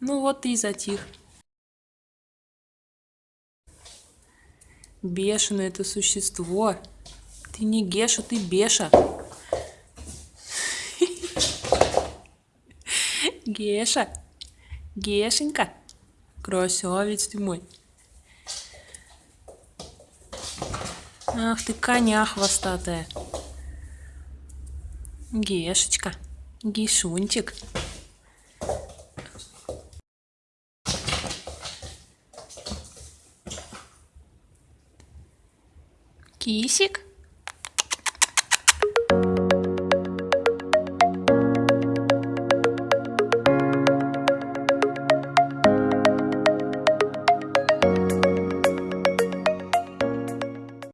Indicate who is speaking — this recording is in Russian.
Speaker 1: Ну вот и затих. Бешеное это существо. Ты не Геша, ты Беша. Геша. Гешенька. Красавец ты мой. Ах ты коня хвостатая. Гешечка. Гишунчик. Кисик.